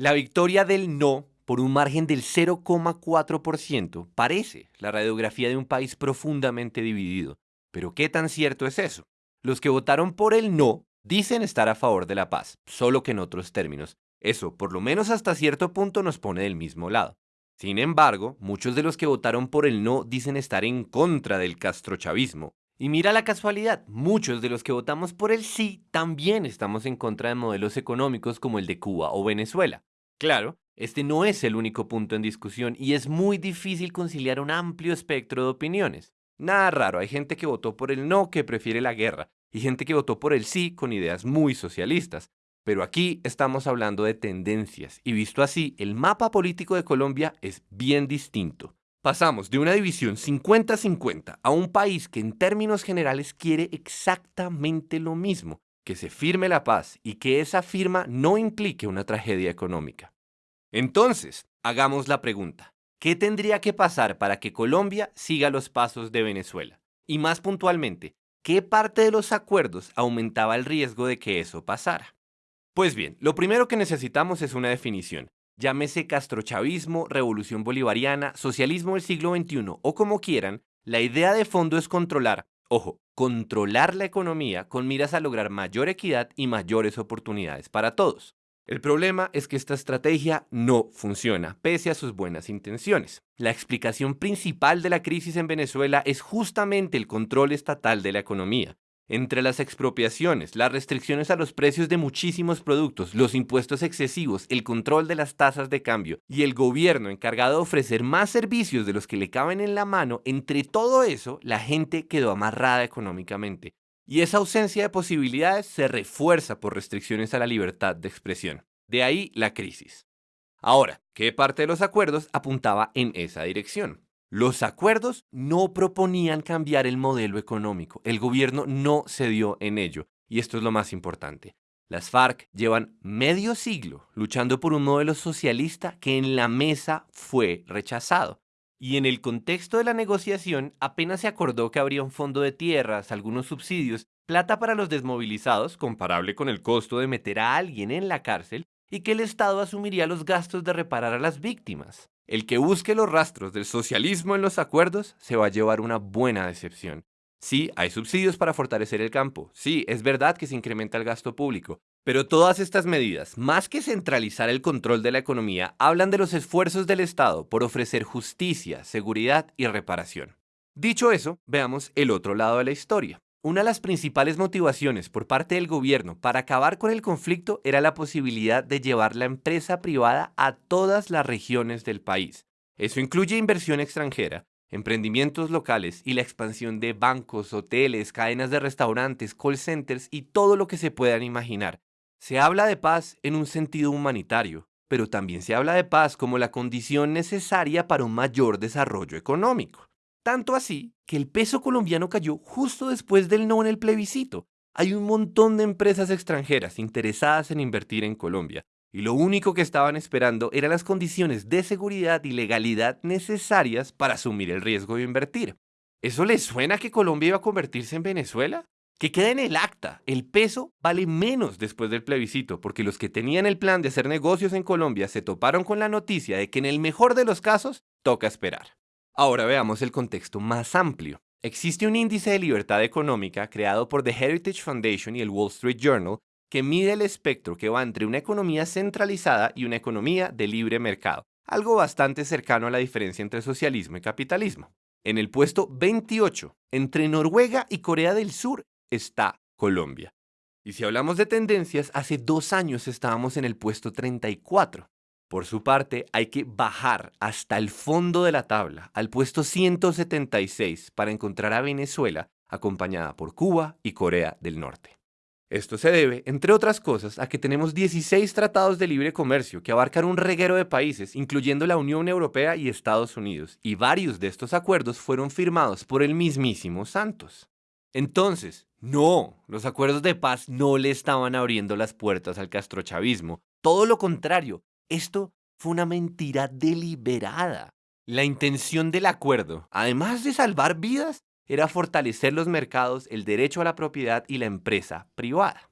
La victoria del no por un margen del 0,4% parece la radiografía de un país profundamente dividido. Pero ¿qué tan cierto es eso? Los que votaron por el no dicen estar a favor de la paz, solo que en otros términos. Eso, por lo menos hasta cierto punto, nos pone del mismo lado. Sin embargo, muchos de los que votaron por el no dicen estar en contra del castrochavismo. Y mira la casualidad, muchos de los que votamos por el sí también estamos en contra de modelos económicos como el de Cuba o Venezuela. Claro, este no es el único punto en discusión y es muy difícil conciliar un amplio espectro de opiniones. Nada raro, hay gente que votó por el no que prefiere la guerra y gente que votó por el sí con ideas muy socialistas. Pero aquí estamos hablando de tendencias y visto así, el mapa político de Colombia es bien distinto. Pasamos de una división 50-50 a un país que en términos generales quiere exactamente lo mismo, que se firme la paz y que esa firma no implique una tragedia económica. Entonces, hagamos la pregunta, ¿qué tendría que pasar para que Colombia siga los pasos de Venezuela? Y más puntualmente, ¿qué parte de los acuerdos aumentaba el riesgo de que eso pasara? Pues bien, lo primero que necesitamos es una definición. Llámese castrochavismo, revolución bolivariana, socialismo del siglo XXI o como quieran, la idea de fondo es controlar, ojo, controlar la economía con miras a lograr mayor equidad y mayores oportunidades para todos. El problema es que esta estrategia no funciona, pese a sus buenas intenciones. La explicación principal de la crisis en Venezuela es justamente el control estatal de la economía. Entre las expropiaciones, las restricciones a los precios de muchísimos productos, los impuestos excesivos, el control de las tasas de cambio y el gobierno encargado de ofrecer más servicios de los que le caben en la mano, entre todo eso, la gente quedó amarrada económicamente. Y esa ausencia de posibilidades se refuerza por restricciones a la libertad de expresión. De ahí la crisis. Ahora, ¿qué parte de los acuerdos apuntaba en esa dirección? Los acuerdos no proponían cambiar el modelo económico, el gobierno no cedió en ello, y esto es lo más importante. Las FARC llevan medio siglo luchando por un modelo socialista que en la mesa fue rechazado. Y en el contexto de la negociación apenas se acordó que habría un fondo de tierras, algunos subsidios, plata para los desmovilizados, comparable con el costo de meter a alguien en la cárcel, y que el Estado asumiría los gastos de reparar a las víctimas. El que busque los rastros del socialismo en los acuerdos se va a llevar una buena decepción. Sí, hay subsidios para fortalecer el campo. Sí, es verdad que se incrementa el gasto público. Pero todas estas medidas, más que centralizar el control de la economía, hablan de los esfuerzos del Estado por ofrecer justicia, seguridad y reparación. Dicho eso, veamos el otro lado de la historia. Una de las principales motivaciones por parte del gobierno para acabar con el conflicto era la posibilidad de llevar la empresa privada a todas las regiones del país. Eso incluye inversión extranjera, emprendimientos locales y la expansión de bancos, hoteles, cadenas de restaurantes, call centers y todo lo que se puedan imaginar. Se habla de paz en un sentido humanitario, pero también se habla de paz como la condición necesaria para un mayor desarrollo económico. Tanto así que el peso colombiano cayó justo después del no en el plebiscito. Hay un montón de empresas extranjeras interesadas en invertir en Colombia, y lo único que estaban esperando eran las condiciones de seguridad y legalidad necesarias para asumir el riesgo de invertir. ¿Eso les suena que Colombia iba a convertirse en Venezuela? Que queda en el acta, el peso vale menos después del plebiscito, porque los que tenían el plan de hacer negocios en Colombia se toparon con la noticia de que en el mejor de los casos toca esperar. Ahora veamos el contexto más amplio. Existe un índice de libertad económica creado por The Heritage Foundation y el Wall Street Journal que mide el espectro que va entre una economía centralizada y una economía de libre mercado, algo bastante cercano a la diferencia entre socialismo y capitalismo. En el puesto 28, entre Noruega y Corea del Sur, está Colombia. Y si hablamos de tendencias, hace dos años estábamos en el puesto 34. Por su parte, hay que bajar hasta el fondo de la tabla, al puesto 176, para encontrar a Venezuela, acompañada por Cuba y Corea del Norte. Esto se debe, entre otras cosas, a que tenemos 16 tratados de libre comercio que abarcan un reguero de países, incluyendo la Unión Europea y Estados Unidos, y varios de estos acuerdos fueron firmados por el mismísimo Santos. Entonces, no, los acuerdos de paz no le estaban abriendo las puertas al castrochavismo, todo lo contrario, esto fue una mentira deliberada. La intención del acuerdo, además de salvar vidas, era fortalecer los mercados, el derecho a la propiedad y la empresa privada.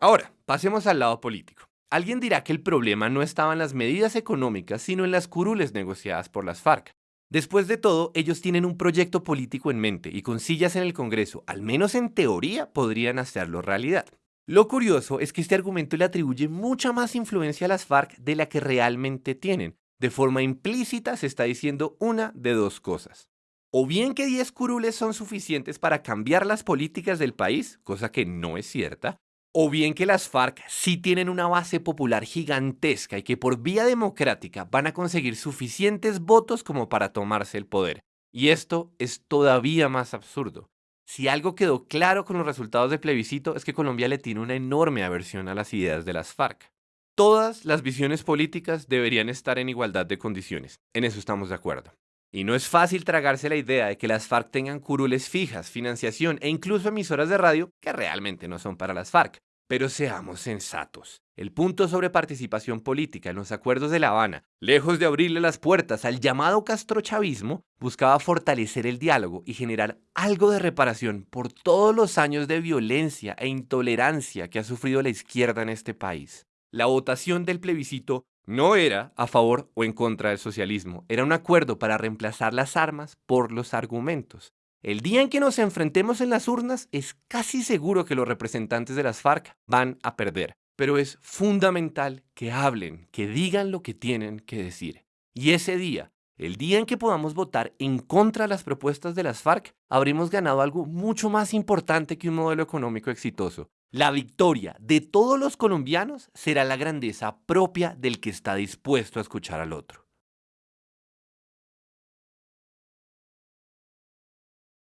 Ahora, pasemos al lado político. Alguien dirá que el problema no estaba en las medidas económicas, sino en las curules negociadas por las FARC. Después de todo, ellos tienen un proyecto político en mente y con sillas en el Congreso, al menos en teoría, podrían hacerlo realidad. Lo curioso es que este argumento le atribuye mucha más influencia a las FARC de la que realmente tienen. De forma implícita se está diciendo una de dos cosas. O bien que 10 curules son suficientes para cambiar las políticas del país, cosa que no es cierta, o bien que las FARC sí tienen una base popular gigantesca y que por vía democrática van a conseguir suficientes votos como para tomarse el poder. Y esto es todavía más absurdo. Si algo quedó claro con los resultados del plebiscito es que Colombia le tiene una enorme aversión a las ideas de las FARC. Todas las visiones políticas deberían estar en igualdad de condiciones, en eso estamos de acuerdo. Y no es fácil tragarse la idea de que las FARC tengan curules fijas, financiación e incluso emisoras de radio que realmente no son para las FARC. Pero seamos sensatos. El punto sobre participación política en los acuerdos de La Habana, lejos de abrirle las puertas al llamado castrochavismo, buscaba fortalecer el diálogo y generar algo de reparación por todos los años de violencia e intolerancia que ha sufrido la izquierda en este país. La votación del plebiscito no era a favor o en contra del socialismo, era un acuerdo para reemplazar las armas por los argumentos. El día en que nos enfrentemos en las urnas es casi seguro que los representantes de las FARC van a perder, pero es fundamental que hablen, que digan lo que tienen que decir. Y ese día, el día en que podamos votar en contra de las propuestas de las FARC, habremos ganado algo mucho más importante que un modelo económico exitoso, la victoria de todos los colombianos será la grandeza propia del que está dispuesto a escuchar al otro.